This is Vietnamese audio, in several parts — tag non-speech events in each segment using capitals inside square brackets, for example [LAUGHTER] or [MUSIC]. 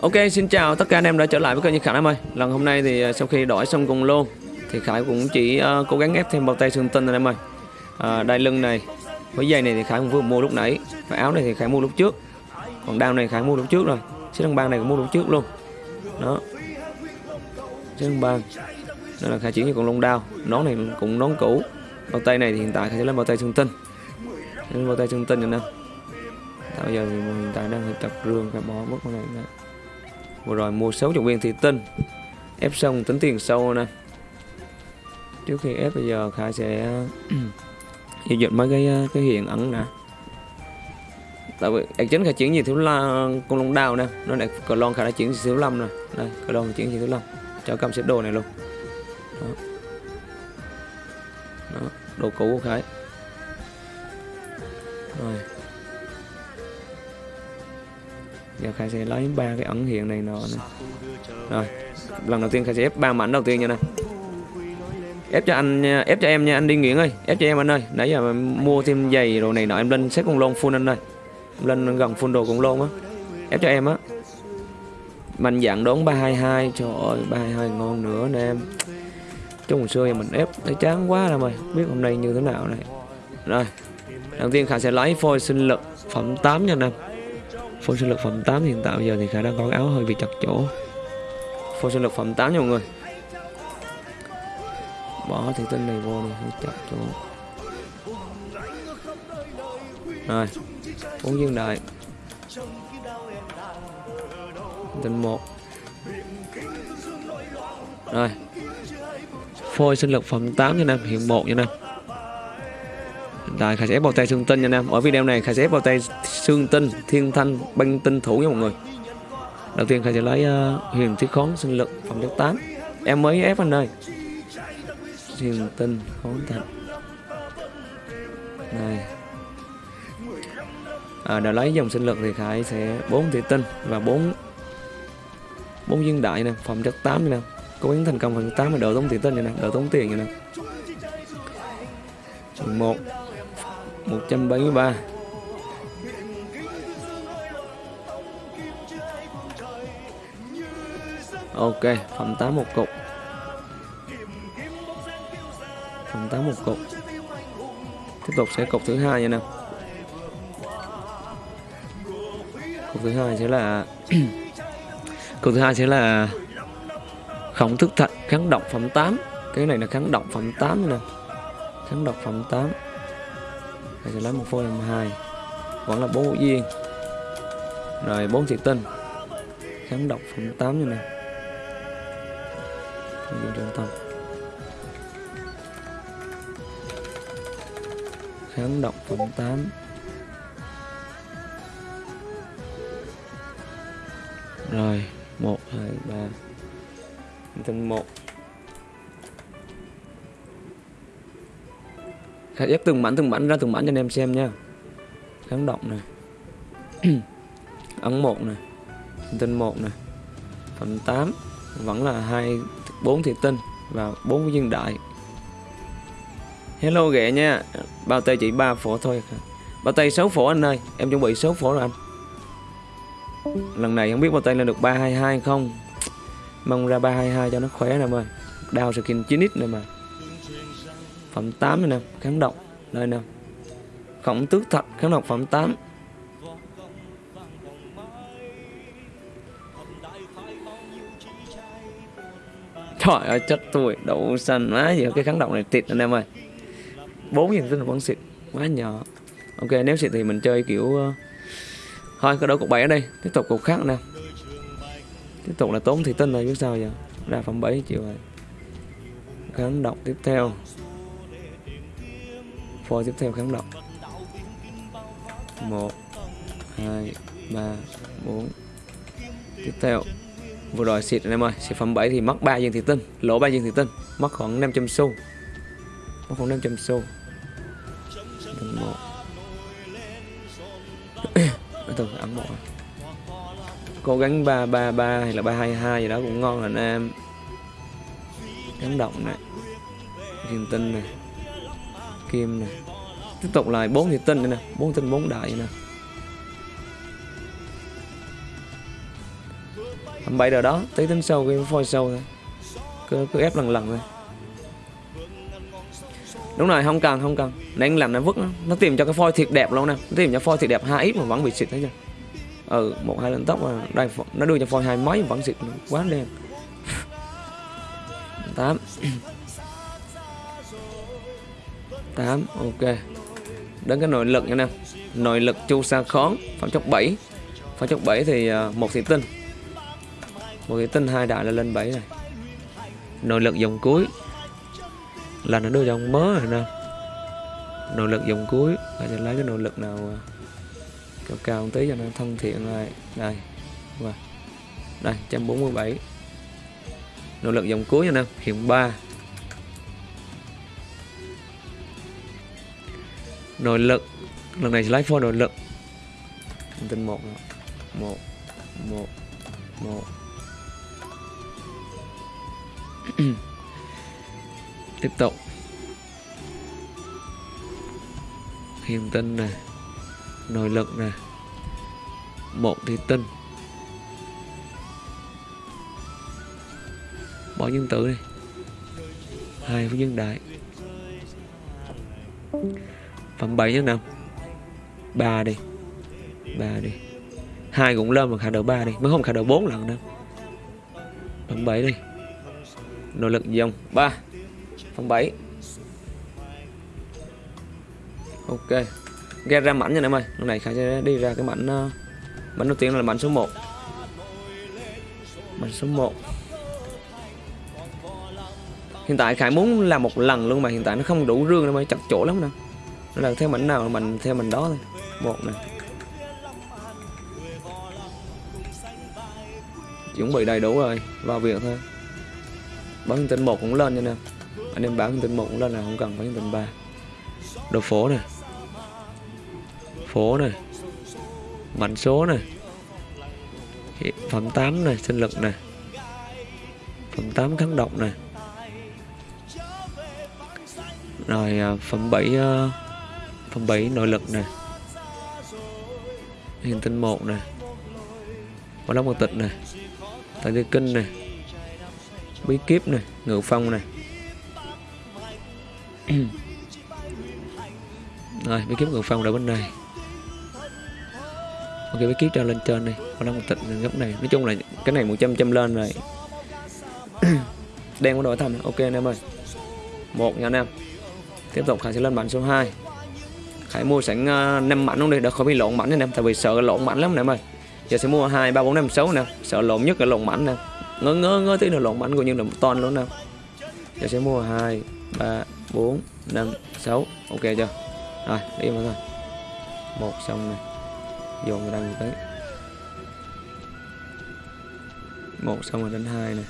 Ok, xin chào tất cả anh em đã trở lại với kênh Như Khải em ơi. Lần hôm nay thì à, sau khi đổi xong cùng lô thì Khải cũng chỉ uh, cố gắng ép thêm bao tay xương tinh anh em ơi. uh, đai lưng này, với dây này thì Khải cũng vừa mua lúc nãy, và áo này thì Khải mua lúc trước. Còn đao này Khải mua lúc trước rồi. Chiếc đăng băng này cũng mua lúc trước luôn. Đó. Chiếc đăng băng. Đó là Khải chuyển cho con lông đao. Nón này cũng nón cũ. Bao tay này thì hiện tại Khải sẽ lấy bao tay xương tinh. Lấy bao tay xương tinh anh em. Bây giờ thì hiện tại đang tập rương Khải bỏ mất con này nữa vừa rồi mua 60 viên thị tinh. Ép xong tính tiền sâu nè. Trước khi ép bây giờ khải sẽ [CLEARS THROAT] giao dịch mấy cái cái hiện ẩn nè. Tại vì ạc chính khải chuyển gì thiếu la con lông đào nè. Nó lại cờ lon khải đã chuyển thiếu lâm nè đây, cờ lon chuyển gì thiếu lâm. Cho cầm xếp đồ này luôn. Đó. đó, đồ cũ của khải rồi giờ khai sẽ lấy ba cái ẩn hiện này nọ này rồi, lần đầu tiên khai sẽ ép ba mảnh đầu tiên nha này ép cho anh ép cho em nha, anh đi nghiện ơi ép cho em anh ơi. Nãy giờ mua thêm giày đồ này nọ, em lên xếp con lon full anh ơi. Em lên gần full đồ con lon á. Ép cho em á. Mạnh dạng đón 322 trời ơi 322 ngon nữa nè em. Trong hồi xưa thì mình ép, thấy chán quá rồi biết hôm nay như thế nào này. Rồi đầu tiên khả sẽ lấy phôi sinh lực phẩm 8 nha nè phôi sinh lực phẩm 8 hiện tại giờ thì khả đang có áo hơi bị chặt chỗ. Phôi sinh lực phẩm 8 nha mọi người. Bỏ thủy tinh này vô này hơi chặt chỗ. Rồi uống dương đại tinh 1 rồi. Phôi sinh lực phẩm 8 nha nam, hiện 1 nha nam. Hiện tại Khải sẽ ép vào tay xương tinh nha nam. Ở video này, Khải sẽ ép vào tay Sương tinh Thiên thanh băng tinh thủ nha mọi người. Đầu tiên Khải sẽ lấy uh, huyền thiết khón sinh lực phẩm chất 8 Em mới ép anh ơi. Huyền tinh khón thạch Này. À, Đã lấy dòng sinh lực thì Khải sẽ 4 thủy tinh Và 4 4 viên đại nè Phẩm chất 8 nè. Cố gắng thành công phần 8 là đỡ tốn thủy tinh nè Đỡ tốn tiền nè. Một 173 Ok, phẩm 8 một cục. Phẩm 8 một cục. Tiếp tục sẽ cục thứ hai nha nè Cục thứ hai sẽ là [CLEARS THROAT] Cục thứ hai sẽ là Khổng thức thạch kháng độc phẩm 8 Cái này là kháng độc phẩm 8 nè Kháng độc phẩm 8 Mình sẽ lấy một phôi làm hai. Vẫn là bốn hữu viên Rồi bốn thị tinh. Kháng độc phẩm 8 như này dùng trường tâm Kháng động phẩm 8 Rồi 1, 2, 3 Tinh 1 Khải ép từng mảnh từng mảnh ra từng mảnh cho anh em xem nha. Kháng động này [CLEARS THROAT] ấn 1 này tinh 1 này phần 8 vẫn là hai 4 thị tinh và bốn viên đại. Hello ghẹ nha. Bao tay chỉ 3 phổ thôi. Bao tay 6 phổ anh ơi. Em chuẩn bị 6 phổ rồi anh. Lần này không biết bao tay lên được 322 không. Mong ra 322 cho nó khỏe nè ơi đào skin 9x này mà phẩm 8 này nè, kháng độc. Đây nè. Khổng tước thật kháng độc phẩm 8 Trời ơi, chết tôi. Đậu xanh má gì cái kháng độc này tịt anh em ơi. Bốn viên tinh vẫn xịt, quá nhỏ. Ok, nếu xịt thì mình chơi kiểu ờ, thôi cái đấu cục 7 ở đây. Tiếp tục cục khác nè. Tiếp tục là tốn thì tinh rồi biết sao giờ. Ra phòng 7 chịu rồi. Kháng độc tiếp theo. Phôi tiếp theo kháng độc 1 2 3 4 tiếp theo vừa rồi xịt anh em ơi, xịt phẩm 7 thì mất 3 viên thị tinh, lỗ 3 viên thị tinh, mất khoảng 500 xu. Mất khoảng 500 xu. Một. [COUGHS] Từ ấn mộ cố gắng 333 hay là 322 gì đó cũng ngon là anh em. Kháng động này. Thiên tinh này. Kim này. Tiếp tục lại bốn thị tinh này nè. Bốn tinh bốn đại này nè. Bảy 7 đó tới tính sâu cái phôi sâu thôi. Cứ, cứ ép lần lần thôi. Đúng rồi không cần không cần. Nãy làm nó vứt nó, nó tìm cho cái phôi thiệt đẹp luôn nè. Nó tìm cho phôi thiệt đẹp hai ít mà vẫn bị xịt thấy chưa Ừ một hai lên tóc mà đây nó đưa cho phôi hai mấy mà vẫn xịt quá đen. [LAUGHS] 8 8 [CLEARS THROAT] ok. Đến cái nội lực nha nè. Nội lực chu sa khón phẩm chất 7 phẩm chất 7 thì à, một thị tinh một cái tinh hai đại là lên 7 này. Nội lực dòng cuối là nó đưa dòng mớ rồi nè. Nội lực dòng cuối là sẽ lấy cái nội lực nào à, cao cao một tí cho nó thân thiện này đây và đây 147 nội lực dòng cuối nha nè hiện 3 nội lực, lần này sẽ lấy phôi nội lực. Tin một một một một. [COUGHS] tiếp tục. Hiền tinh nè, nội lực nè, một thì tinh. Bỏ nhân tử đi. Hai với nhân đại. Phẩm 7 nhân năm ba đi. Ba đi. Hai cũng lên mà khả đầu ba đi. Mới không khả đầu bốn lần đâu. Phẩm 7 đi nội lực dòng 3 phần 7 ok. Ghe ra mảnh nha em ơi. Lúc này khả sẽ đi ra cái mảnh ờ, mảnh đầu tiên là mảnh số 1 mảnh số 1 hiện tại khải muốn làm một lần luôn mà hiện tại nó không đủ rương đâu mà chặt chỗ lắm nè. Nó là theo mảnh nào mình theo mình đó thôi. Một này chuẩn bị đầy đủ rồi. Vào việc thôi bán thông tin một cũng lên cho nè anh em bán thông tin một cũng lên là không cần bán thông tin ba. Đồ phố này. Phố này. Mảnh số này. Phẩm 8 này, sinh lực này. Phẩm 8 kháng độc này. Rồi à, phẩm 7 à, phẩm 7 nội lực này. Hình tinh một này. Có lắm một tịch này. Tại tư kinh này bí kíp này ngự phong này. [CLEARS THROAT] Rồi bí kíp ngự phong ở bên này. Ok bí kíp cho lên trên đi còn đang một tịch góc này. Nói chung là cái này 100 trăm lên rồi [CLEARS THROAT] đen có đổi thầm. Ok anh em ơi. Một nha anh em. Tiếp tục khải sẽ lên bản số 2 khải mua sẵn à, uh, 5 mảnh luôn đi. Để khỏi bị lộn mảnh anh em tại vì sợ lộn mảnh lắm nè em ơi. Giờ sẽ mua hai ba bốn năm sáu nè sợ lộn nhất là lộn mảnh nè ngơ ngơ ngơ tí nữa lộn bánh của nhân là một ton luôn nè. Giờ sẽ mua hai, ba, bốn, năm, sáu. Ok chưa? Rồi, đi mà thôi. Một xong này dồn ra một cái một xong rồi đến hai này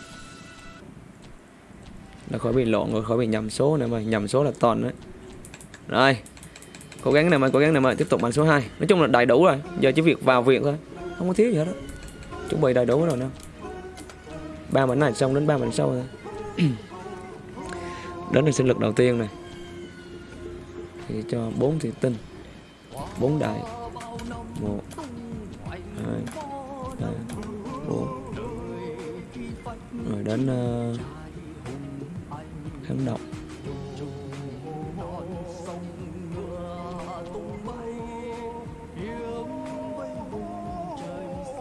nó khỏi bị lộn rồi, khỏi bị nhầm số nữa mà. Nhầm số là toàn đấy. Rồi, cố gắng này mà, cố gắng này mà tiếp tục bằng số 2 nói chung là đầy đủ rồi. Giờ chỉ việc vào việc thôi. Không có thiếu gì hết đó chuẩn bị đầy đủ rồi nè ba mảnh này xong đến ba mảnh sau thôi [COUGHS] đến là sinh lực đầu tiên này. Thì cho bốn thị tinh. Bốn đại. Một hai ba bốn. Rồi đến uh, kháng độc.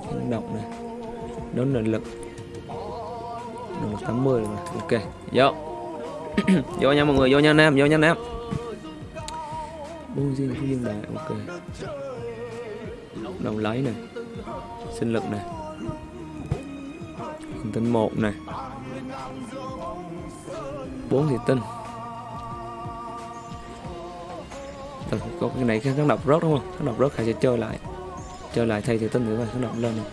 Kháng độc này. Đến nội lực nội lực 80 rồi ok vô. [CLEARS THROAT] Vô nha mọi người vô nha anh em vô nha anh em. Buông riêng của dương đại ok. Đầu lấy nè. sinh lực nè. Hình tinh 1 nè. 4 thì tinh. Rồi, có cái này kháng độc rớt đúng không? Kháng độc rớt hay sẽ chơi lại? Chơi lại thay thì tinh nữa rồi kháng độc lên này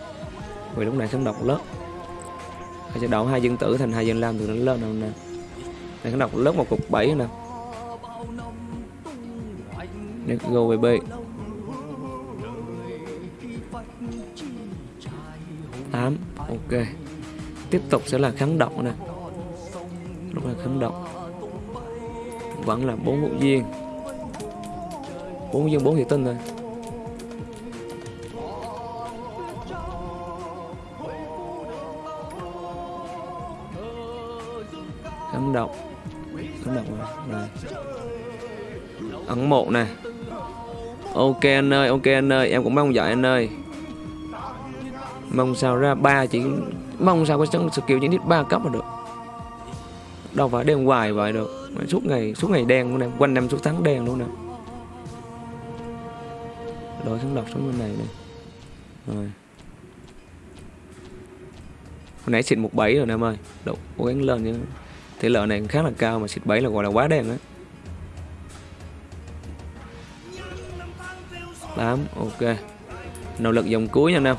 vì lúc này kháng độc lớp hay sẽ đổi hai dân tử thành hai dân lam từ nó lên nào nè. Này, nó đọc lớp một cục 7 nè. Let's go baby tám, ok. Tiếp tục sẽ là kháng độc nè. Lúc là kháng độc. Vẫn là bốn hữu viên. Bốn viên, bốn thị tinh thôi ấn động, ấn động này ấn một này. Ok anh ơi ok anh ơi em cũng mong vậy anh ơi. Mong sao ra ba chỉ mong sao có cái skill chỉ nít ba cấp mà được. Đâu phải đen hoài vậy được. Suốt ngày suốt ngày đen luôn nè quanh năm suốt tháng đen luôn nè. Đổi xuống độc xuống bên này này rồi. Hồi nãy xịn một bảy rồi nè em ơi. Độ cố gắng lên chứ tỷ lệ này khá là cao mà xịt bẫy là gọi là quá đen á. Tám ok. Nỗ lực dòng cuối nha nào.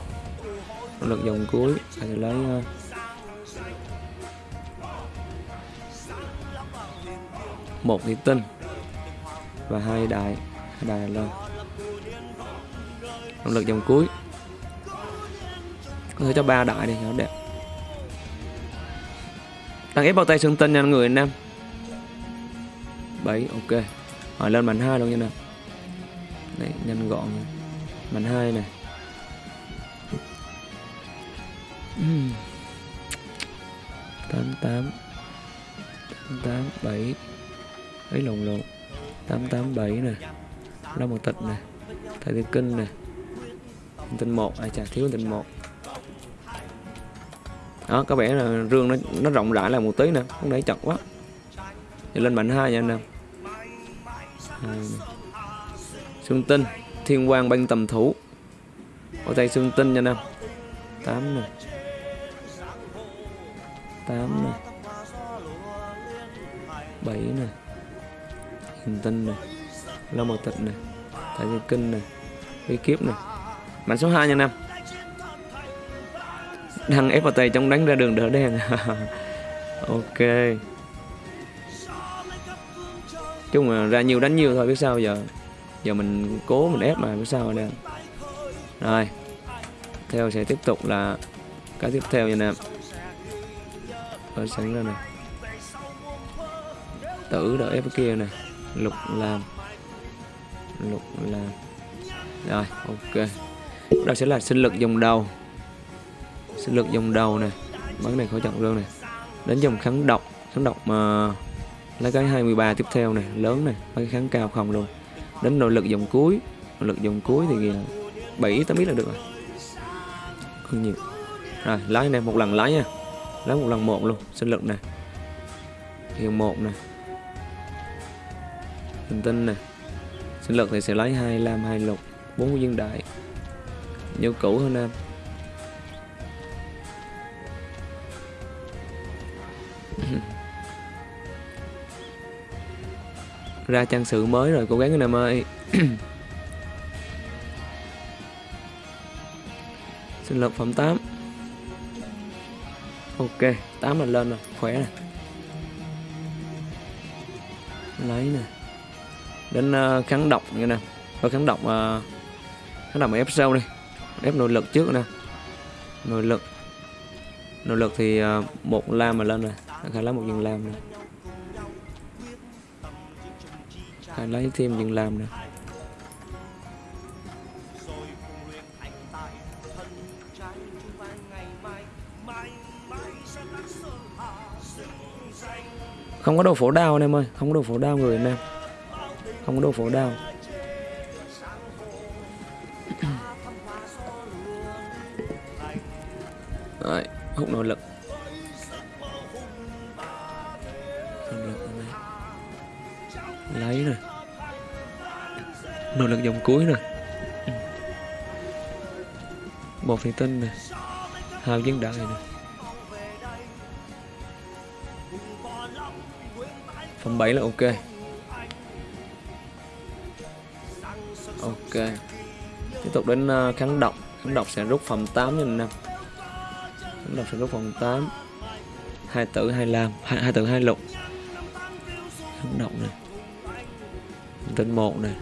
Nỗ lực dòng cuối phải lấy uh, một thủy tinh và hai đại hai đại lên. Nỗ lực dòng cuối. Có thể cho ba đại đi cho đẹp tăng ép bao tay xương tinh nha người anh em 7 ok. Hỏi lên mạnh hai luôn nha nè. Đấy, nhanh gọn mạnh hai này tám tám. Tám bảy. Ấy lộn lộn. Tám tám bảy nè. Lo một tịch nè. Thầy thiên kinh nè. Tinh một. À, Ai chả thiếu tinh một đó, có vẻ là rương nó nó rộng rãi là một tí nè không để chặt quá. Thì lên mạnh hai nha anh à, em xương tinh, thiên quang, băng tầm thủ. Ở tay xương tinh nha anh em tám nè. Tám nè. Bảy nè. Hình tinh nè. Lâm mật tịch nè. Tại dương kinh nè. Bí kiếp nè. Mạnh số 2 nha anh em đang ép vào tay trong đánh ra đường đỡ đen. [LAUGHS] Ok. Chung là ra nhiều đánh nhiều thôi, biết sao giờ? Giờ mình cố mình ép mà, biết sao đây rồi. Theo sẽ tiếp tục là cái tiếp theo nha nè. Ở sẵn ra này tử đỡ ép kia này lục làm. Lục làm. Rồi, ok. Đó sẽ là sinh lực dòng đầu sức lực dòng đầu này bắn này khỏi trọng luôn này đến dòng kháng độc. Kháng độc mà lấy cái 23 tiếp theo này lớn này lấy cái kháng cao không luôn. Đến nội lực dòng cuối. Nội lực dòng cuối thì 7 tám biết là được rồi. Không nhiều. Rồi, lái này một lần lái nha. Lái một lần một luôn. Sinh lực này hiện một này hình tinh này sinh lực thì sẽ lấy hai lam, hai lục. Bốn viên đại. Nhiều cũ hơn em ra trang sự mới rồi cố gắng anh em ơi. [COUGHS] Sinh lực phẩm 8 ok 8 là lên rồi khỏe này lấy nè. Đến uh, kháng độc như nè. Có kháng độc uh, kháng độc ép sâu đi. Ép nội lực trước nè. Nội lực. Nội lực thì uh, một lam mà lên rồi khả lấy một viên lam rồi. Lấy thêm những làm nữa không có đồ phổ đao anh em ơi không có đồ phổ đao người anh em không có đồ phổ đao. [COUGHS] Đấy, hút nội lực. Lấy rồi nỗ lực dòng cuối rồi. Ừ. Một thủy tinh này hào dân đại này Phẩm 7 là ok. Ok. Tiếp tục đến ờ, kháng độc Kháng độc sẽ rút phẩm 8 nhân 5 Kháng độc sẽ rút phẩm 8 hai tử hai lam. Hai, hai tử hai lục. Kháng độc này tinh một này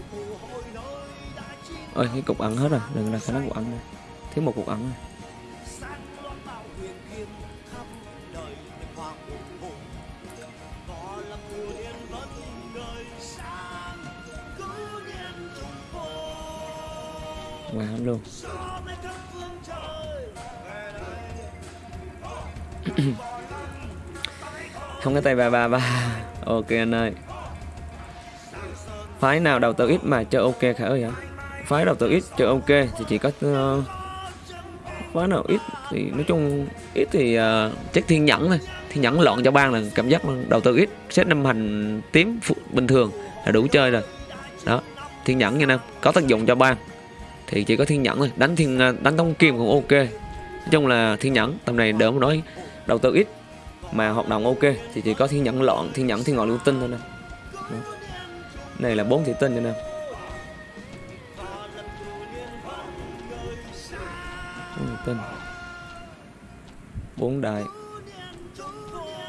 ơi cái cục ẩn hết rồi. Đừng là khả năng cục ẩn này thiếu một cục ẩn này ngoài wow, luôn. [COUGHS] Không có tay ba ba ba. Ok anh ơi. Phái nào đầu tư ít mà chơi ok khả ơi hả? Phái đầu tư ít chơi ok thì chỉ có uh, phái nào ít thì nói chung ít thì uh, chắc thiên nhẫn thôi. Thiên nhẫn loạn cho ban là cảm giác đầu tư ít xét năm hành tím phụ bình thường là đủ chơi rồi. Đó thiên nhẫn nha nam có tác dụng cho ban thì chỉ có thiên nhẫn thôi. Đánh thiên ờ, đánh tông kim cũng ok. Nói chung là thiên nhẫn tầm này đỡ mà nói đầu tư ít mà hoạt động ok thì chỉ có thiên nhẫn loạn thiên nhẫn thiên ngọn lưu tinh thôi nè. Này là bốn thủy tinh cho nè. Tin. Bốn đại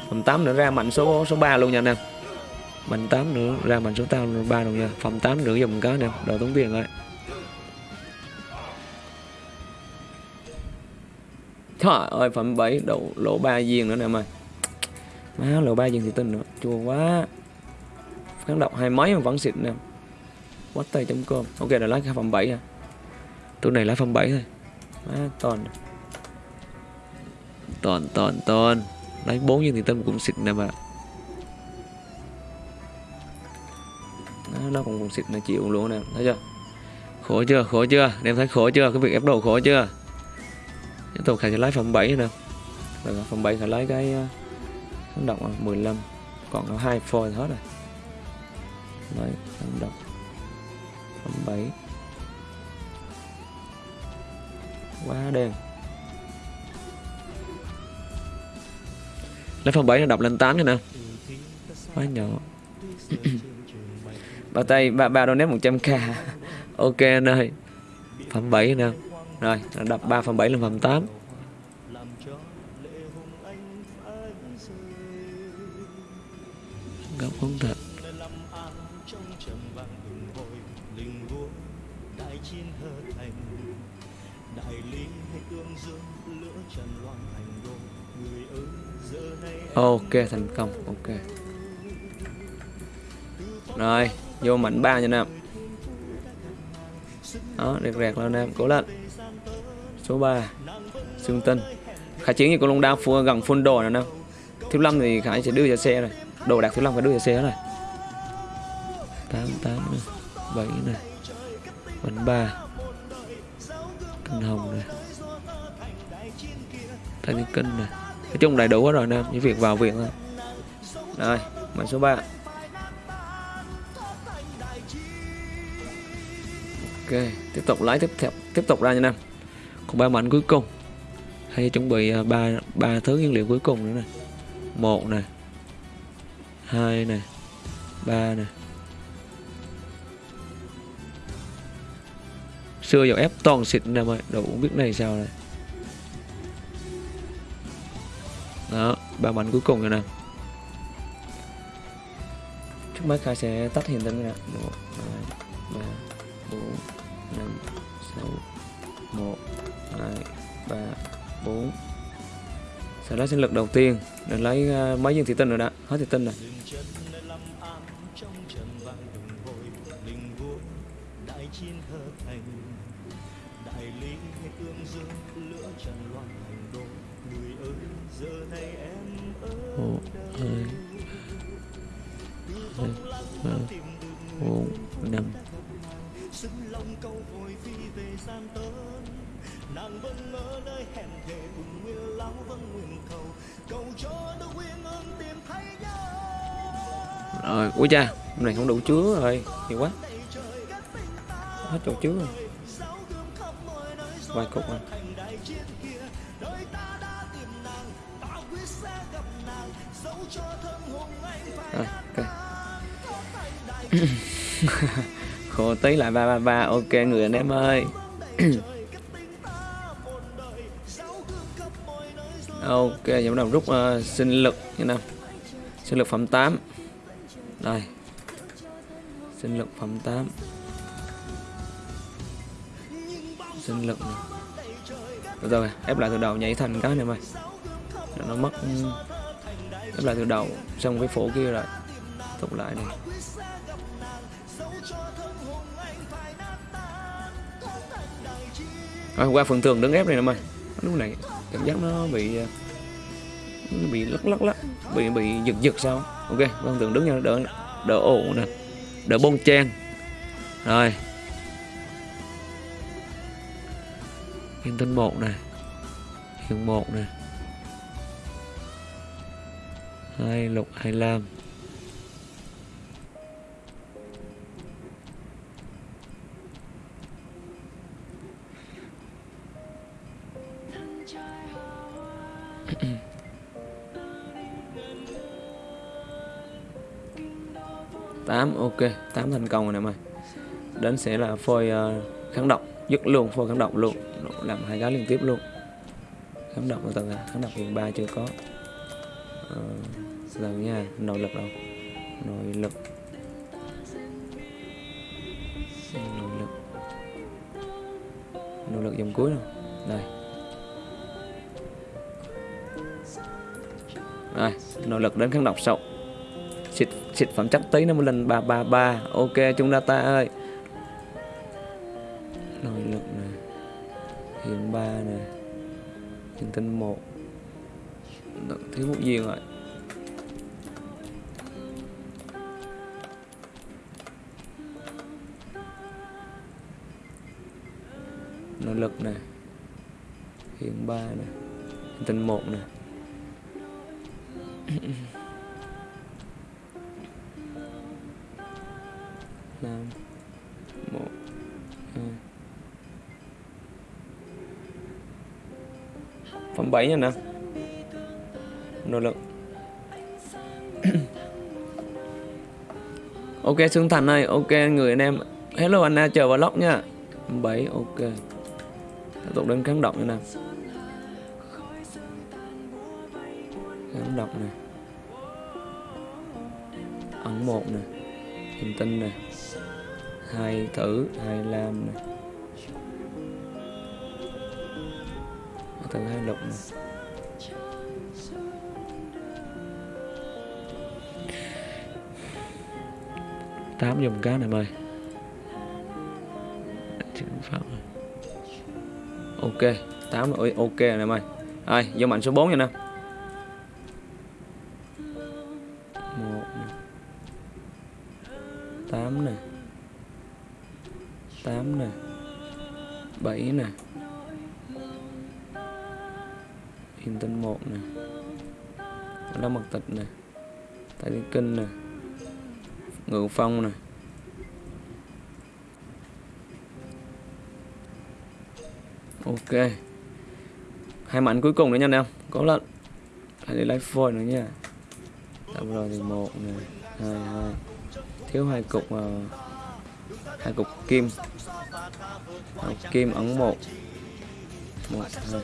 Phòng 8 nữa, ra mạnh số số 3 luôn nha anh em. Mạnh 8 nữa, ra mạnh số 8 3 luôn nha. Phòng 8 nữa dùng cá nè Đội tốn tiền rồi Trời ơi, phẩm 7 độ lỗ 3 viên nữa nè em ơi. Má, lỗ 3 viên thì tin nữa. Chua quá. Kháng độc hai mấy mà vẫn xịt nè. Quát tay chấm cơm. Ok là lấy cái phẩm 7 à Tụi này lấy phẩm 7 thôi. Má, toàn. Toàn toàn toàn. Đánh bốn nhưng thì tâm cũng xịt nè mà Nó còn còn xịt nó chịu luôn nè. Thấy chưa? Khổ chưa? Khổ chưa? Em thấy khổ chưa? Cái việc ép đồ khổ chưa? Tiếp tục khải sẽ lấy phòng 7 nè. Rồi phẩm 7 khải lấy cái kháng độc 15 còn có hai phôi hết rồi. Đấy kháng động. Phòng 7 quá đen. Lấy phẩm 7 nó đọc lên 8 nha nè. Quá nhỏ. Bao tay ba ba donate 100k [LAUGHS] ok anh ơi. Phẩm 7 nè. Rồi, đập 3 phần 7 lên phần 8 gặp không thật. Ok, thành công, ok. Rồi, vô mảnh 3 nha Nam Đó, rẹt rẹt lên Nam, cố lên. Số 3 xương tinh. Khải chiến như con long đao phua gần phun đồ nè đâu thiếu lâm thì khải sẽ đưa ra xe rồi. Đồ đạc thiếu lâm phải đưa ra xe rồi. Tám tám này bảy này bánh ba. Kinh hồng này thanh kinh này nói chung đầy đủ hết rồi nè, những việc vào viện thôi. Rồi mã số 3 ok tiếp tục lái tiếp theo tiếp tục ra nha nam còn ba mảnh cuối cùng. Hay chuẩn bị à, ba ba thứ nguyên liệu cuối cùng nữa nè. Một nè. Hai nè. Ba nè. Xưa dầu ép toàn xịt nè mọi đồ cũng biết này sao này ba mảnh cuối cùng rồi nè. Trước mắt khai sẽ tắt hiện tinh nè. Một hai ba bốn năm sáu. Một 2 3 4 sẽ lấy sinh lực đầu tiên. Để lấy à, uh, mấy viên thủy tinh rồi đã hết thủy tinh rồi. Bốn năm nàng vẫn nơi hẹn thề cùng nguyên lão vẫn nguyện cầu cầu cho ương tìm thấy nhau rồi, ui cha, hôm này không đủ chứa rồi, nhiều quá. Hết chỗ chứa rồi. Vài cục rồi rồi ok. [LAUGHS] khổ tí lại ba ba ba. Ok người anh em ơi. [CLEARS THROAT] Ok giờ bắt đầu rút uh, sinh lực như nào. Sinh lực phẩm 8 đây. Sinh lực phẩm 8 sinh lực này. rồi, rồi ép lại từ đầu nhảy thành cái này mày. Nó mất ừ. ép lại từ đầu xong cái phổ kia rồi tục lại này. Rồi, qua phần tường đứng ép này nè mày. Lúc này, cảm giác nó bị nó bị lắc lắc lắc, bị bị giật giật sao? Ok phần thường đứng nha, đỡ đỡ ổ nè. Đỡ bông chen. Rồi. Hiền tinh một nè. Hiền một nè. Hai lục hai lam. Ok tám thành công rồi nè mày. Đến sẽ là phôi uh, kháng độc dứt luôn phôi kháng độc luôn. Làm hai cái liên tiếp luôn. Kháng độc từ à, kháng độc hiện ba chưa có. Ờ, uh, lần nha nội lực đâu? Nội lực. Nội lực. Nội lực dòng cuối rồi. đây. Rồi nội lực đến kháng độc sâu xịt phẩm chắc tí nó một lần ba ba ba ok chúng ta ta ơi. Nội lực này hiện ba này, hiện tinh một. Thiếu một gì rồi nội lực này hiện ba này, hiện tinh một này. Năm một, hai. Phẩm bảy nha nè. Nỗ lực. [CLEARS THROAT] Ok xương thành ơi, ok, người anh em. Hello anna chờ vào lóc nha. Bảy ok. Tiếp tục đến kháng động nha nè. Kháng động này ẩn một nè. Hình tinh này hai thử, hai lam này. Thử hai lục này. Tám dùng cá này. Mời ok, tám ok này mày. Ai, vô mạnh số 4 nha nè. 8 nè. 7 nè. In tinh 1 nè. Long Mật Tịch nè. Tại Thiên Kinh nè. Ngự Phong nè. Ok. Hai mảnh cuối cùng nữa nha anh em. Có lận. Hãy để lái phôi nữa nha. Tạm rồi thì một nè, hai hai. Thiếu hai cục mà hai cục kim. Hai kim ấn một một hai.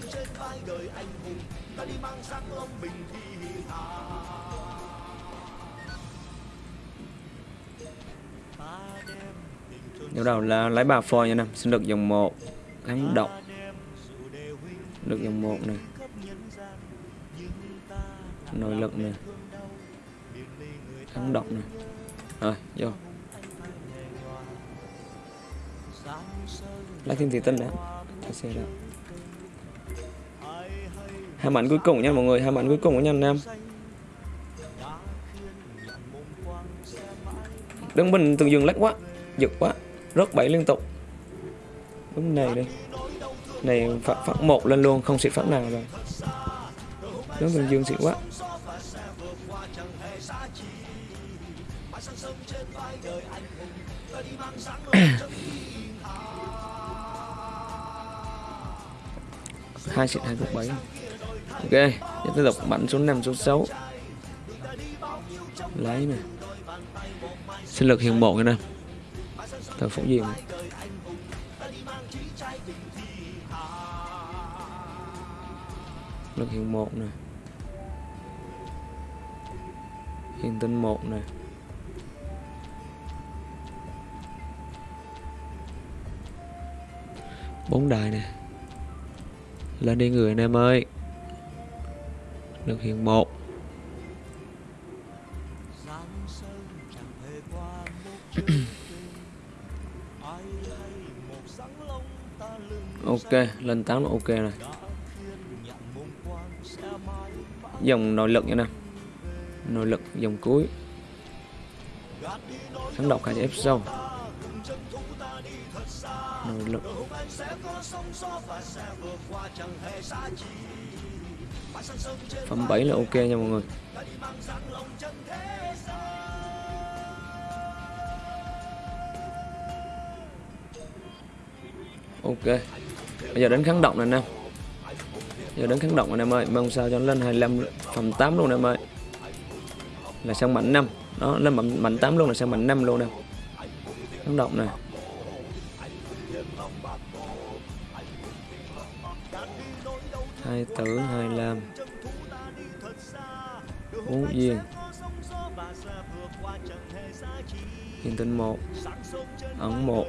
Đầu đầu là lấy bà phôi nha nè. Xin được dòng 1 Kháng độc. Được dòng 1 này, Nội lực nè. Kháng độc nè. Rồi vô. Lấy thêm thị tinh đã xe đó Hai mảnh cuối cùng nha mọi người Hai mảnh cuối cùng nha anh em. Đứng bình từng dừng lách quá Giật quá Rớt bảy liên tục. Đúng này đi Này phát, phát một lên luôn Không xịt phát nào rồi. Đứng từng dương xịt quá. Hai xịt hai cục bảy. Ok, tiếp tục bắn số 5 số 6 lấy nè. Sinh lực hiện bộ cái này thờ phóng diệm lực hiện một nè. Hiện tinh một nè. Bốn đài nè lên đi người anh em ơi. Lực hiện một. [COUGHS] Ok lên 8 là ok này dòng nội lực nha nè. Nội lực dòng cuối. Kháng độc hai ép sâu nội lực. Phẩm 7 là ok nha mọi người. Ok. Bây giờ đến kháng động này nè giờ đến kháng động này em ơi. Mong sao cho nó lên 25 phẩm 8 luôn em ơi. Là sang mạnh 5 đó lên mạnh, mạnh 8 luôn là sang mạnh 5 luôn nè. Kháng động này. Hai tử hai lam ngũ duyên hiện tinh một. Ẩn một.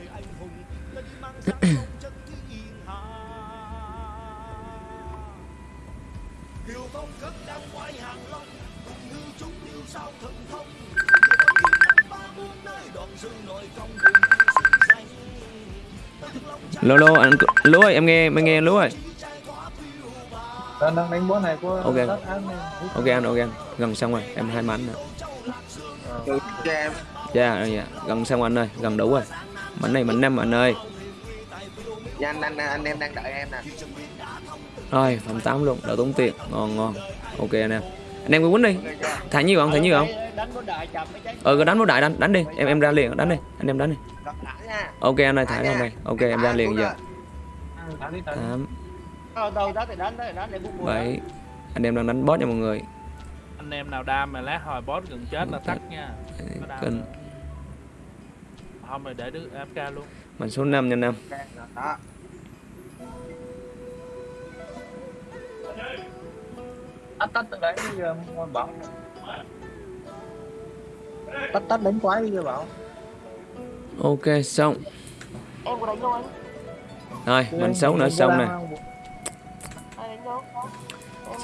Lô lô, anh lúa ơi, em nghe em nghe lúa ơi đang đang đánh bó này của Ok. này. ok anh ok anh. Gần xong rồi em hai mảnh nữa. Cho em dạ dạ. Gần xong anh ơi gần đủ rồi. Mảnh này mảnh năm anh ơi. Dạ anh, anh, anh em đang đợi em nè. Rồi phẩm 8 luôn đỡ tốn tiền. Ngon ngon. Ok anh em. Anh em cứ quýnh đi. Thả nhiều không thả nhiều không bó ờ cứ đánh nút đại đánh đánh đi. Em em ra liền đánh đi. Anh em đánh đi. Ok anh ơi thả ra đây. Ok em ra liền giờ. đi. tám Vậy anh em đang đánh boss nha mọi người. Anh em nào đam mà lát hồi boss gần chết là tắt nha. Kinh Không rồi để đứa AFK luôn. Mình số 5 nha năm tắt. Tắt từ đấy bảo Tách tách đến quái bây bảo. Ok xong. Rồi mình xấu nữa xong nè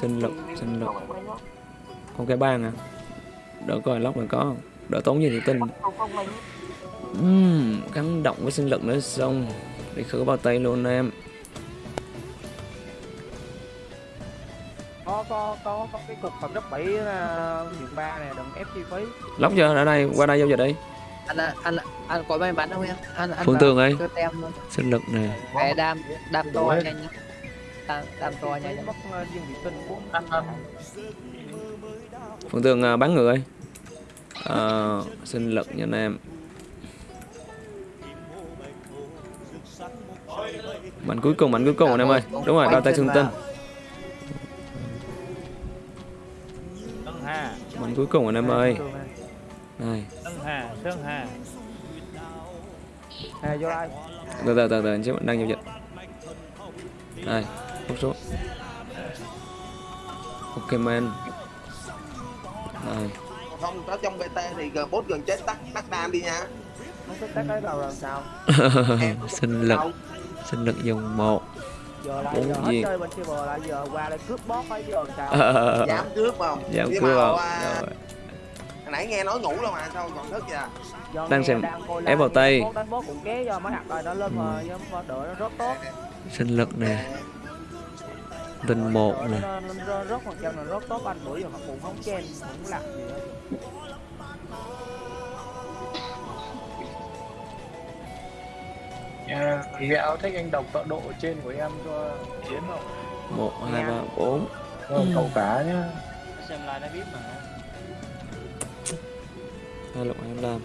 em có đánh đâu. con cái ban à? Đỡ coi lóc mà có không? Đỡ tốn gì thì tin. Uhm, gắn động với sinh lực nữa xong. Để khử bao tay luôn em. Có có có có cái cục phẩm cấp 7 uh, hiện ba này đừng ép chi phí. Lóc chưa? Ở đây qua đây giao dịch đi. Anh anh anh có may mắn không em? Anh anh Phương Tường ơi. sinh lực cái đam đam to nhanh tam, tam to nha phương tường à, bắn người à, sinh lực cho anh em. Mạnh cuối cùng mạnh cuối cùng anh em ơi. Đúng rồi đo tay xương tinh mạnh cuối cùng anh em ơi. này. Từ từ từ từ anh chứ đang giao dịch. Này không số ok man. Này không có trong bt thì g bốt gần chết tắt tắt đam đi nha. Tắt cái đầu làm sao? [LAUGHS] Sinh lực. sinh lực dùng một. Bốn lại [LAUGHS] dám cướp không? Dám cướp không? À, rồi. nãy nghe nói ngủ luôn mà sao còn thức vậy? Giờ đang xem ép vào tay. Xin lực nè tinh một nè rất phần trăm là rất tốt anh bữa giờ cũng không chen cũng làm gì hết yeah. gạo thích anh đọc tọa độ trên của em cho chiến không một hai ba bốn ừ. cậu cả nhá xem lại nó biết mà hai lục hai lam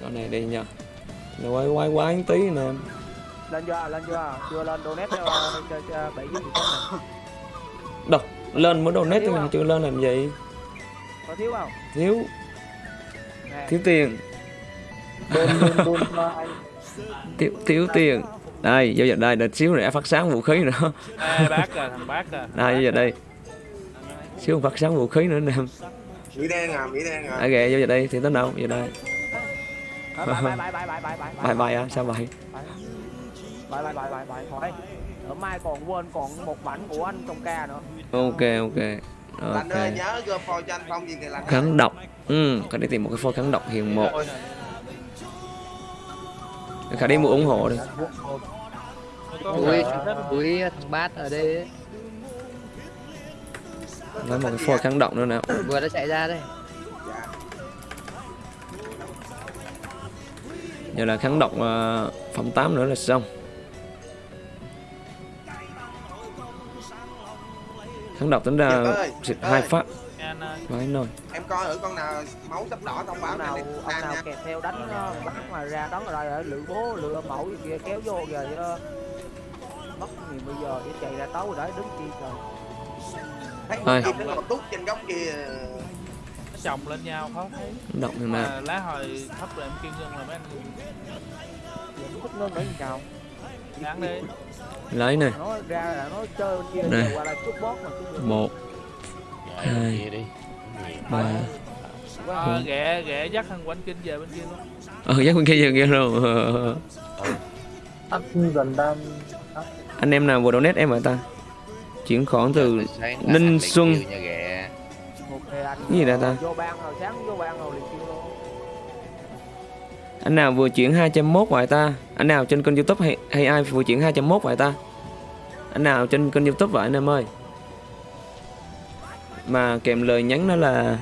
chỗ này đi nha nó quay quay quay tí nè em lên chưa lên chưa chưa lên donate cho cho, cho, bảy này đâu lên mới donate thôi mà chưa lên làm gì? Có thiếu không? Thiếu. Nè. Thiếu tiền. Thiếu thiếu tiền. Đây giao dịch đây đợt xíu nữa phát sáng vũ khí nữa. Ê, bác à thằng bác à đây giao dịch đây. Xíu phát sáng vũ khí nữa nè. Mỹ đen à Mỹ đen à. À kìa giao dịch đây thì tới đâu? Giờ đây. Bài bài bài bài bài bài bài bài bài à sao bài bài bài bài bài bài thôi. Ở mai còn quên còn một mảnh của anh trong ca nữa. Ok ok. Ơi ok nhớ gom phôi cho anh Phong gì kìa lạnh ơi. kháng độc. Ừ cần đi tìm một cái phôi kháng độc hiền một. Khả đi mua ủng hộ đi. Ui ui thằng bát ở đây ấy. lấy một cái phôi kháng động nữa nè vừa đã chạy ra đây. Giờ là kháng động uh, phẩm 8 nữa là xong kháng độc tính ra xịt hai phát. Ơi. Vãi nồi em coi thử con nào máu sắp đỏ thông báo ông nào ông nào kèm theo đánh ờ, bắt mà ra đón rồi ở lựa bố lựa mẫu gì kia kéo vô giờ ờ, mất gì bây giờ để chạy ra tấu rồi đấy đứng chi trời. Thấy kia nó một tút trên góc kia. Nó chồng lên nhau khó thấy. Động nè mà. Lá hồi thấp rồi em kêu ngưng là mấy anh thích ngưng gắn đi lấy nè nó ra là nó chơi bên kia Đây. một hai ba. Ờ, ghẹ ghẹ dắt thằng quanh kinh về bên kia luôn. Ờ giác bên kia giờ kia rồi ắt gần đam anh em nào vừa donate em hả ta? Chuyển khoản từ Sáng Ninh Xuân. cái gì đây ta? ờ, vô ban rồi sáng vô ban rồi. luôn anh nào vừa chuyển 201 vậy ta? Anh nào trên kênh youtube hay, hay ai vừa chuyển 201 vậy ta? Anh nào trên kênh youtube vậy anh em ơi? Mà kèm lời nhắn đó là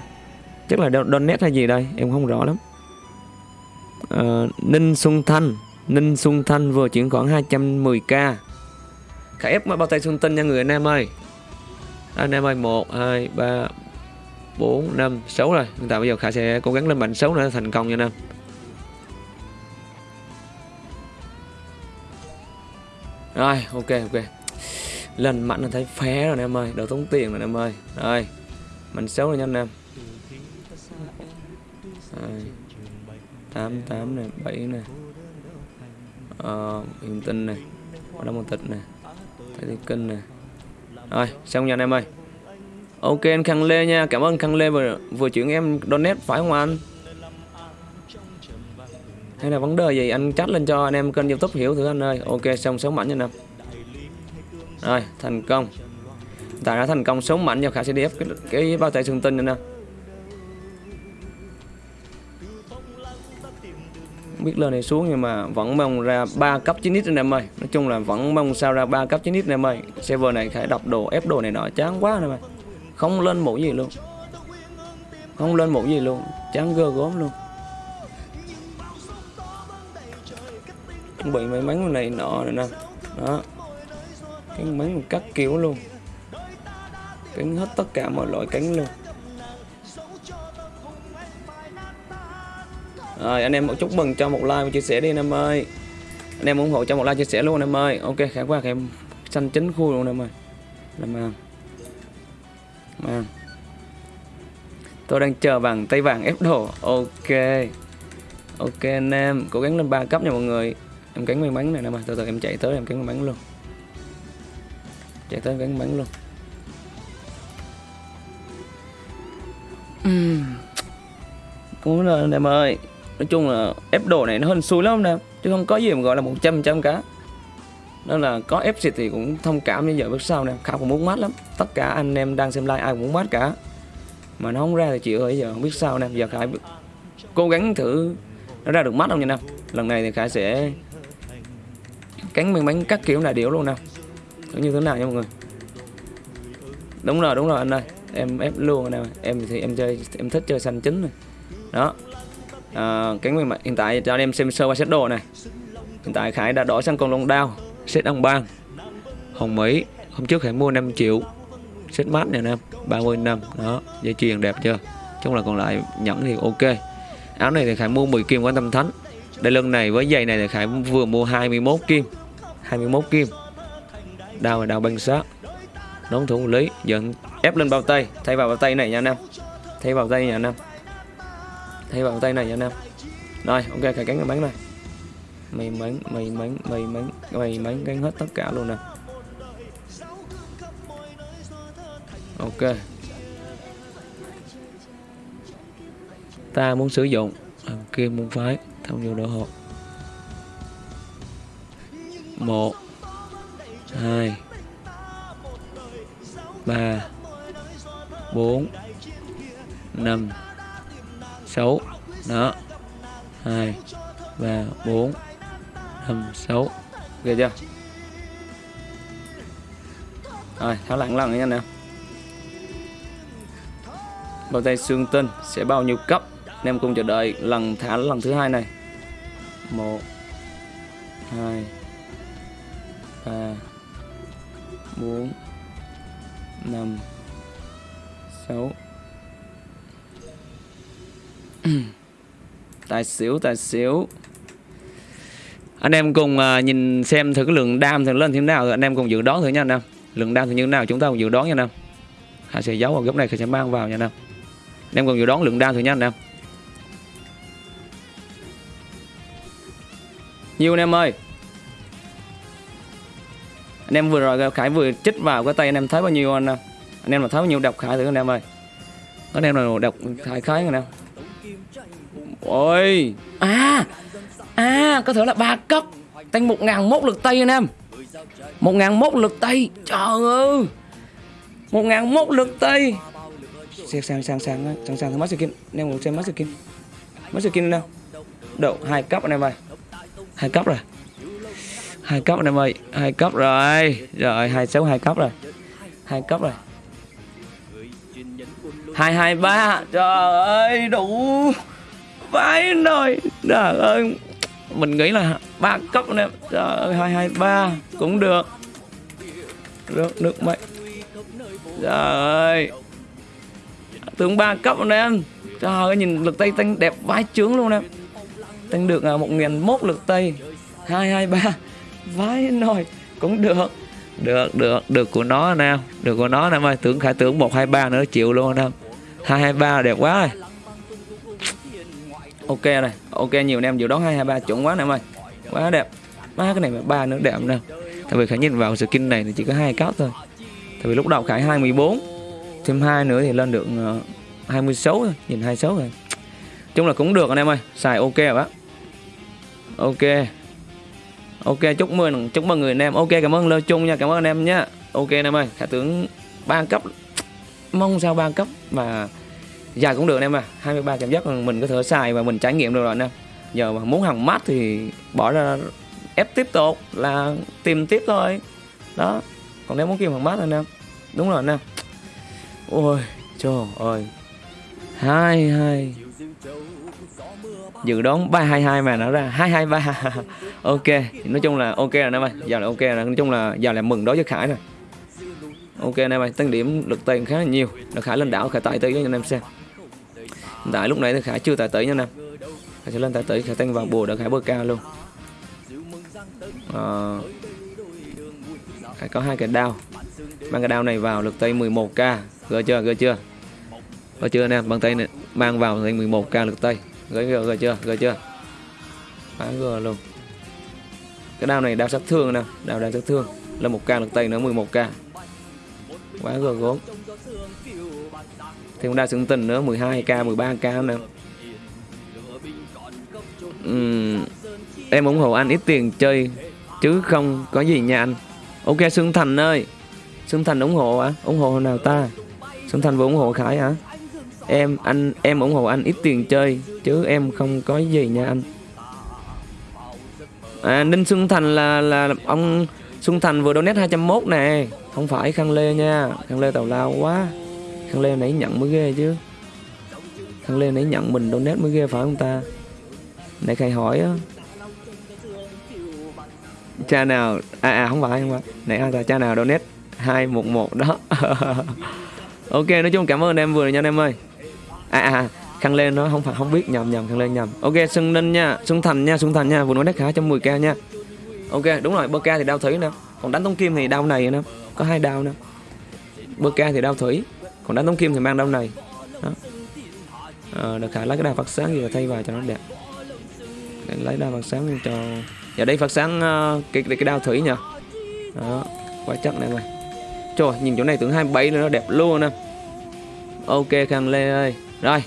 chắc là donate hay gì đây? Em không rõ lắm. Ờ, Ninh Xuân Thanh. Ninh Xuân Thanh vừa chuyển khoảng 210k Khải ép bao tay Xuân Tinh nha người anh em ơi. Anh em ơi 1, 2, 3, 4, 5, 6 rồi. Hiện tại bây giờ Khải sẽ cố gắng lên mạnh 6 nữa thành công nha anh em. Rồi ok ok. Lần mạnh là thấy phé rồi anh em ơi Đầu tốn tiền rồi anh em ơi. Rồi Mạnh xấu rồi nha anh em. Rồi. 8 8 này 7 này. Ờ, hình tinh này Có đông tịch này. Thấy thiên kinh này. Rồi xong nha anh em ơi. Ok anh Khang Lê nha Cảm ơn Khang Lê vừa, vừa chuyển em donate phải không anh? Hay là vấn đề gì anh chat lên cho anh em kênh youtube hiểu thử anh ơi. Ok xong sống mạnh nha anh em Rồi thành công. Tại đã thành công sống mạnh cho khả sẽ đi ép cái, cái bao tay xương tinh nữa nào. Biết lên này xuống nhưng mà vẫn mong ra 3 cấp 9 anh em ơi. Nói chung là vẫn mong sao ra 3 cấp 9 anh em ơi. Server này khải đọc đồ ép đồ này nọ chán quá anh em ơi. Không lên mũ gì luôn. Không lên mũ gì luôn. Chán gơ gốm luôn. Chuẩn bị may mắn này nọ này nè. Đó. Cái mắn cắt kiểu luôn. Cánh hết tất cả mọi loại cánh luôn. Rồi, anh em một chúc mừng cho một like và chia sẻ đi, anh em ơi. Anh em ủng hộ cho một like chia sẻ luôn, anh em ơi. Ok khả quá em xanh chính khu luôn, anh em ơi. Làm ăn mà. Tôi đang chờ bằng tay vàng ép đồ. Ok. Ok, anh em. Cố gắng lên ba cấp nha mọi người. Em cắn may mắn này nè mà. Từ từ, em chạy tới em cắn may mắn luôn. Chạy tới em cắn may mắn luôn. Cũng là, em ơi, Nói chung là ép đồ này nó hên xui lắm nè. Em Chứ không có gì mà gọi là 100 trăm cả. Nên là có ép xịt thì cũng thông cảm như giờ bước sau nè. Khảo cũng muốn mát lắm. Tất cả anh em đang xem like ai cũng muốn mát cả. Mà nó không ra thì chịu ơi, giờ không biết sao nè. Giờ Khải cố gắng thử, Nó ra được mắt không nha nè Lần này thì Khải sẽ Cánh miếng bánh các kiểu là điểu luôn nè. Nó như thế nào nha mọi người? Đúng rồi đúng rồi anh ơi. Em ép luôn anh em Em thì em chơi em thích chơi xanh chính này. Đó. À, cánh miếng hiện tại cho anh em xem sơ qua set đồ này. Hiện tại Khải đã đổi sang con long đao set ông bang. Hồng mỹ hôm trước Khải mua 5 triệu set mát này em 30 năm. Đó dây chuyền đẹp chưa? Chung là còn lại nhẫn thì ok. Áo này thì Khải mua 10 kim quan tâm thánh. Đây lưng này với giày này thì Khải vừa mua 21 kim. 21 kim. Đao là đao băng sát đón thủ lý dẫn ép lên bao tay. Thay vào bao tay này nha anh em. Thay vào tay nha anh em. Thay vào tay này nha anh em. Rồi, ok, cài cánh cái bắn này. Mày mắn mày mắn mày mắn mày mắn gắn hết tất cả luôn nè. Ok. Ta muốn sử dụng. Ờ, kim môn phái, thông vô đỡ hộp một, hai, ba, bốn, năm 6 đó. 2 3 4 5 6 ghê chưa? Rồi, tháo lặng lần nha nè bao tay xương tinh sẽ bao nhiêu cấp? Anh em cùng chờ đợi lần thả lần thứ hai này. Một, hai ba bốn năm sáu. [CLEARS THROAT] Tài xỉu tài xỉu. Anh em cùng à, nhìn xem thử cái lượng đam thử lên thế nào. Rồi anh em cùng dự đoán thử nha anh em. Lượng đam thử như thế nào chúng ta cùng dự đoán nha anh em. Khải sẽ giấu vào góc này sẽ mang vào nha anh em. Anh em cùng dự đoán lượng đam thử nha anh em. Nhiều anh em ơi anh em vừa rồi Khải vừa chích vào cái tay anh em thấy bao nhiêu anh em? Anh em mà thấy bao nhiêu độc Khải thử anh em ơi. Anh em nào độc Khải Khải anh em. Ôi. À à có thể là ba cấp. Tăng một ngàn mốt lực tay anh em. Một ngàn mốt lực tay. Trời ơi. Một ngàn mốt lực tay. Sang sang sang sang sang sang mắt skin anh em cùng xem mắt skin mắt skin đâu độ hai cấp anh em ơi. Hai cấp rồi hai cấp anh em ơi hai cấp rồi. Rồi, hai sáu hai cấp rồi. Hai cấp rồi. Hai hai, ba. Trời ơi, đủ vãi nồi trời ơi, mình nghĩ là ba cấp anh em trời ơi, hai hai, ba cũng được. Rớt nước mày. Trời ơi. Tướng ba cấp anh. Em trời ơi, nhìn lực tay tăng đẹp vãi trướng luôn em tăng được à, một nghìn mốt lực tay hai hai, ba vãi nồi, cũng được. Được được được của nó anh em được của nó anh em ơi tưởng khải tưởng một, hai, ba nữa chịu luôn anh em hai hai, ba đẹp quá rồi. Ok này ok, nhiều anh em dự đoán hai hai, ba chuẩn quá anh em ơi quá đẹp. Má, cái này mà ba nữa đẹp nè. Tại vì khải nhìn vào skin này thì chỉ có hai cấp thôi. Tại vì lúc đầu khải 24 thêm hai nữa thì lên được ờ, 26 thôi, nhìn 26 rồi. Chung là cũng được anh em ơi, xài ok rồi á ok ok, chúc mừng chúc mừng người anh em. Ok, cảm ơn lơ chung nha, cảm ơn anh em nhé ok anh em ơi khải tưởng ba cấp. Mong sao ba cấp mà dài cũng được anh em à. 23 cảm giác mình có thể xài và mình trải nghiệm được rồi anh em. Giờ mà muốn hàng mát thì bỏ ra, ép tiếp tục là tìm tiếp thôi. Đó, còn nếu muốn kiếm hàng mát anh em. Đúng rồi anh em. Ôi, trời ơi. Hai hai dự đoán ba hai hai mà nó ra. Hai hai ba. [LAUGHS] Ok nói chung là ok rồi anh em ơi. Giờ là ok rồi. Nói chung là giờ là mừng đối với khải rồi. Ok anh em ơi tăng điểm lực tiền khá là nhiều. Là khải lên đảo khải tài tới cho anh em xem. Hiện tại lúc này thì khải chưa tài tới nha anh em khải sẽ lên tài tới khải tăng vào bùa để khải bơ cao luôn. À, khải có hai cái đao. Mang cái đao này vào lực tay 11k gỡ chưa? Gỡ chưa? Gỡ chưa anh em bằng tay này mang vào tay 11k lực tay gỡ gờ gờ chưa? Gờ chưa? Bán gờ luôn. Cái đao này đao sát thương nè đao đao sát thương. Là một k được tay nữa 11k quá gờ gốm thêm đao xứng tình nữa 12k 13k nè uhm, em ủng hộ anh ít tiền chơi. Chứ không có gì nha anh. Ok xương Thành ơi. Xương Thành ủng hộ à ủng hộ nào ta? Xương Thành vừa ủng hộ Khải hả? Em, anh, em ủng hộ anh ít tiền chơi, chứ em không có gì nha anh. À Ninh Xuân Thành là là ông Xuân Thành vừa donate 201 nè. Không phải Khang Lê nha. Khang Lê tào lao quá. Khang Lê nãy nhận mới ghê chứ. Khang Lê nãy nhận mình donate mới ghê phải không ta? Nãy khai hỏi á. Cha nào À à không phải không phải. Nãy ai ta, cha nào donate 211 đó. [LAUGHS] Ok, nói chung cảm ơn em vừa nha anh em ơi. À à Khăn lên nó không phải không biết nhầm nhầm khăn lên nhầm. Ok Xuân Ninh nha Xuân Thành nha Xuân Thành nha vừa nói đất khá 110k nha. Ok đúng rồi bơ ca thì đao thủy nè. Còn đánh tống kim thì đao này nè Có hai đao nè. Bơ ca thì đao thủy Còn đánh tống kim thì mang đao này. Đó. À, Được khả lấy cái đao phát sáng rồi thay vào cho nó đẹp. Lấy đao phát sáng cho Giờ đây phát sáng uh, cái, cái, đao thủy nha Đó Quá chắc này rồi Trời nhìn chỗ này tưởng 27 nữa nó đẹp luôn nè. Ok Khang Lê ơi. Rồi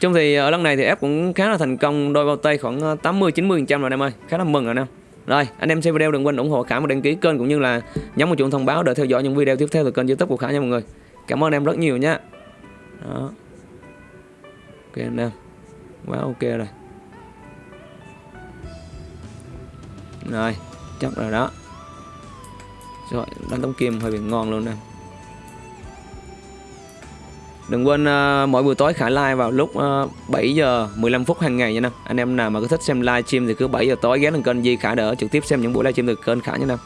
Chung thì ở lần này thì ép cũng khá là thành công, đôi bao tay khoảng ờ, 80 90 trăm rồi em ơi khá là mừng rồi nè. Rồi, anh em xem video đừng quên ủng hộ Khả và đăng ký kênh cũng như là nhấn một chuông thông báo để theo dõi những video tiếp theo từ kênh youtube của Khải nha mọi người. Cảm ơn em rất nhiều nha. Đó. Ok anh em, quá ok rồi. Rồi, chắc rồi đó. Rồi, đánh tống kim hơi bị ngon luôn nè. Đừng quên uh, mỗi buổi tối Khải live vào lúc ờ, uh, 7 giờ 15 phút hàng ngày nha Nam. Anh em nào mà có thích xem live stream thì cứ 7 giờ tối ghé lên kênh Di Khải để trực tiếp xem những buổi live stream từ kênh Khải nha Nam.